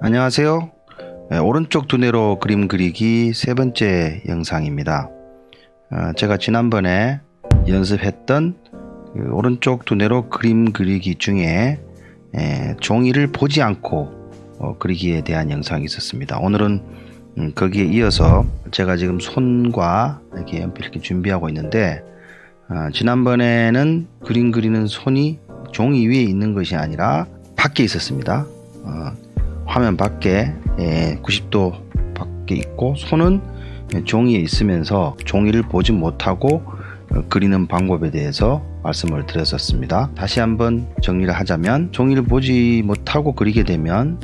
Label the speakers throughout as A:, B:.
A: 안녕하세요. 네, 오른쪽 두뇌로 그림 그리기 세 번째 영상입니다. 어, 제가 지난번에 연습했던 그 오른쪽 두뇌로 그림 그리기 중에 에, 종이를 보지 않고 어, 그리기에 대한 영상이 있었습니다. 오늘은 음, 거기에 이어서 제가 지금 손과 이렇게 연필 이렇게 준비하고 있는데 어, 지난번에는 그림 그리는 손이 종이 위에 있는 것이 아니라 밖에 있었습니다. 어, 화면 밖에 예, 90도 밖에 있고 손은 종이에 있으면서 종이를 보지 못하고 어, 그리는 방법에 대해서 말씀을 드렸었습니다. 다시 한번 정리를 하자면 종이를 보지 못하고 그리게 되면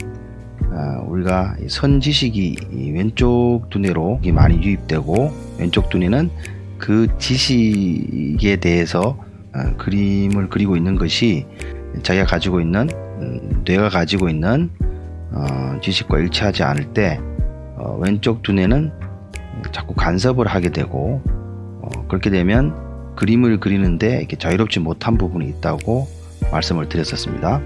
A: 어, 우리가 선 지식이 왼쪽 두뇌로 많이 유입되고 왼쪽 두뇌는 그 지식에 대해서 어, 그림을 그리고 있는 것이 자기가 가지고 있는 음, 뇌가 가지고 있는 어, 지식과 일치하지 않을 때 어, 왼쪽 두뇌는 자꾸 간섭을 하게 되고 어, 그렇게 되면 그림을 그리는데 이렇게 자유롭지 못한 부분이 있다고 말씀을 드렸었습니다.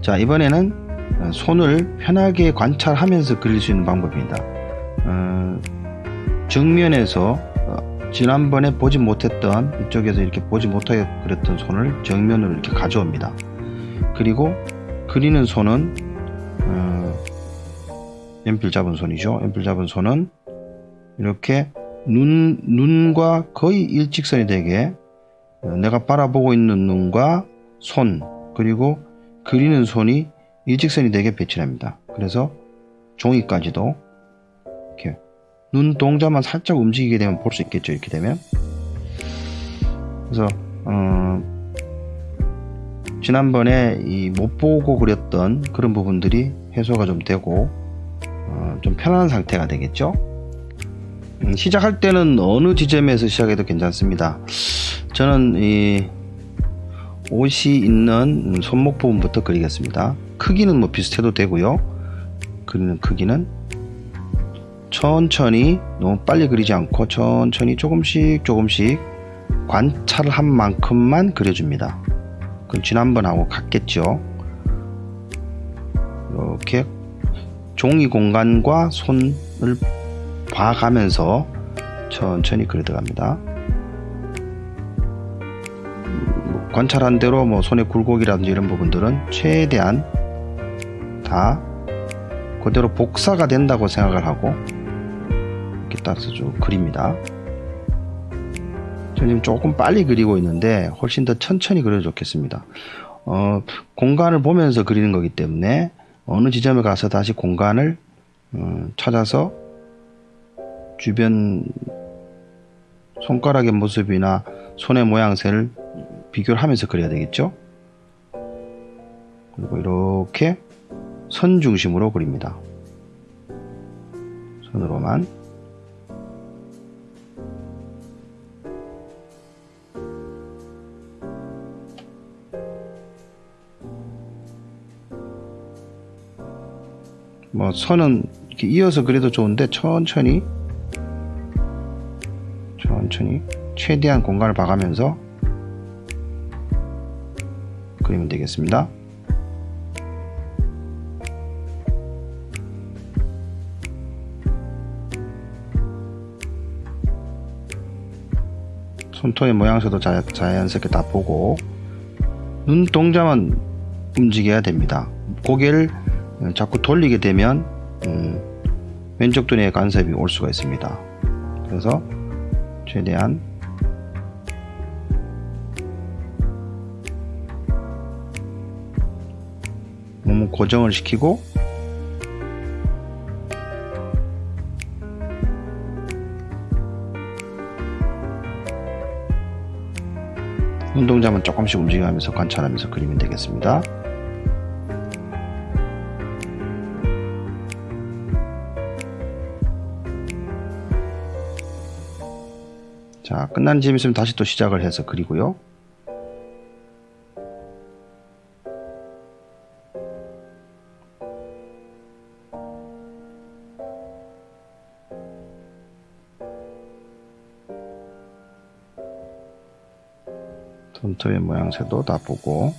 A: 자 이번에는 어, 손을 편하게 관찰하면서 그릴 수 있는 방법입니다. 어, 정면에서 어, 지난번에 보지 못했던 이쪽에서 이렇게 보지 못하게 그렸던 손을 정면으로 이렇게 가져옵니다. 그리고 그리는 손은 어, 연필 잡은 손이죠. 연필 잡은 손은 이렇게 눈, 눈과 거의 일직선이 되게 어, 내가 바라보고 있는 눈과 손 그리고 그리는 손이 일직선이 되게 배치합니다. 그래서 종이까지도 이렇게 눈 동자만 살짝 움직이게 되면 볼 수 있겠죠. 이렇게 되면 그래서 어, 지난번에 이못 보고 그렸던 그런 부분들이 해소가 좀 되고 어, 좀 편안한 상태가 되겠죠. 음, 시작할 때는 어느 지점에서 시작해도 괜찮습니다. 저는 이 옷이 있는 손목 부분부터 그리겠습니다. 크기는 뭐 비슷해도 되고요. 그리는 크기는 천천히 너무 빨리 그리지 않고 천천히 조금씩 조금씩 관찰을 한 만큼만 그려줍니다. 그럼 지난번하고 같겠죠. 이렇게 종이 공간과 손을 봐가면서 천천히 그려 들어갑니다. 관찰한 대로 뭐 손의 굴곡이라든지 이런 부분들은 최대한 다 그대로 복사가 된다고 생각을 하고 이렇게 따라서 쭉 그립니다. 저는 조금 빨리 그리고 있는데 훨씬 더 천천히 그려도 좋겠습니다. 어, 공간을 보면서 그리는 거기 때문에 어느 지점에 가서 다시 공간을 어, 찾아서 주변 손가락의 모습이나 손의 모양새를 비교를 하면서 그려야 되겠죠. 그리고 이렇게 선 중심으로 그립니다. 손으로만 뭐 선은 이렇게 이어서 그려도 좋은데 천천히 천천히 최대한 공간을 봐가면서 그리면 되겠습니다. 손톱의 모양새도 자, 자연스럽게 다 보고 눈 동자만 움직여야 됩니다. 고개를 자꾸 돌리게 되면 음, 왼쪽 두뇌에 간섭이 올 수가 있습니다. 그래서 최대한 몸을 고정을 시키고 운동자만 조금씩 움직여가면서 관찰하면서 그리면 되겠습니다. 자, 끝난 쯤 있으면 다시 또 시작을 해서 그리고요. 손톱의 모양새도 다 보고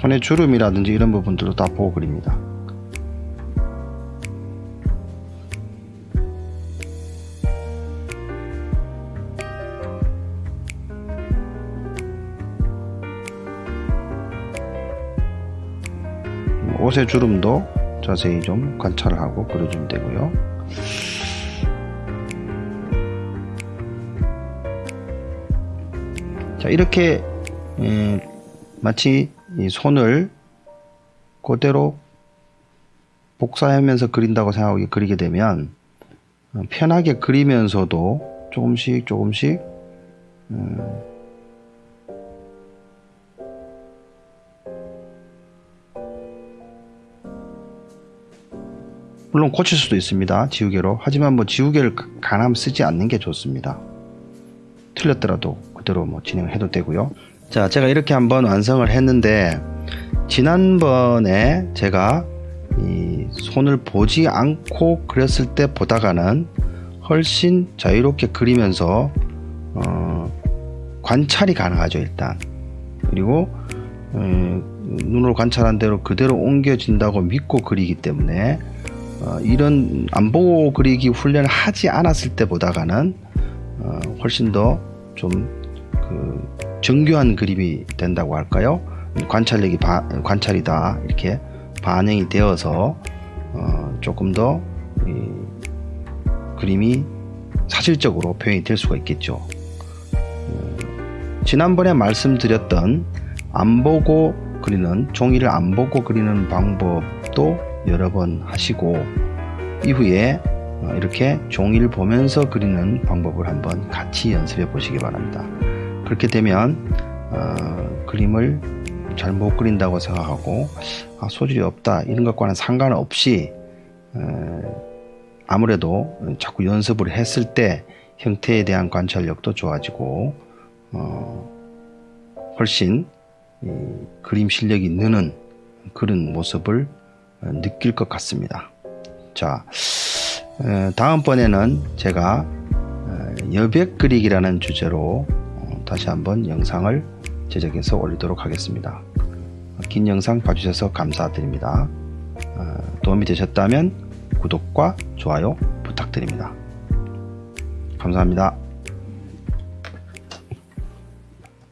A: 손의 주름이라든지 이런 부분들도 다 보고 그립니다. 옷의 주름도 자세히 좀 관찰하고 그려주면 되고요. 자 이렇게 음, 마치 이 손을 그대로 복사하면서 그린다고 생각하고 그리게 되면 어, 편하게 그리면서도 조금씩 조금씩 음, 물론 고칠 수도 있습니다. 지우개로. 하지만 뭐 지우개를 가남 쓰지 않는 게 좋습니다. 틀렸더라도 그대로 뭐 진행해도 되고요. 자, 제가 이렇게 한번 완성을 했는데 지난번에 제가 이 손을 보지 않고 그렸을 때 보다가는 훨씬 자유롭게 그리면서 어, 관찰이 가능하죠 일단. 그리고 어, 눈으로 관찰한 대로 그대로 옮겨진다고 믿고 그리기 때문에 어, 이런 안 보고 그리기 훈련을 하지 않았을 때 보다가는 어, 훨씬 더좀그 정교한 그림이 된다고 할까요? 관찰력이 바, 관찰이다 이렇게 반영이 되어서 어, 조금 더 이, 그림이 사실적으로 표현이 될 수가 있겠죠. 음, 지난번에 말씀드렸던 안 보고 그리는 종이를 안 보고 그리는 방법도 여러 번 하시고 이후에 어, 이렇게 종이를 보면서 그리는 방법을 한번 같이 연습해 보시기 바랍니다. 그렇게 되면 어, 그림을 잘 못 그린다고 생각하고 아, 소질이 없다 이런 것과는 상관없이 어, 아무래도 자꾸 연습을 했을 때 형태에 대한 관찰력도 좋아지고 어, 훨씬 이, 그림 실력이 느는 그런 모습을 어, 느낄 것 같습니다. 자, 어, 다음번에는 제가 어, 여백 그리기라는 주제로 어, 다시 한번 영상을 제작해서 올리도록 하겠습니다. 긴 영상 봐주셔서 감사드립니다. 어, 도움이 되셨다면 구독과 좋아요 부탁드립니다. 감사합니다.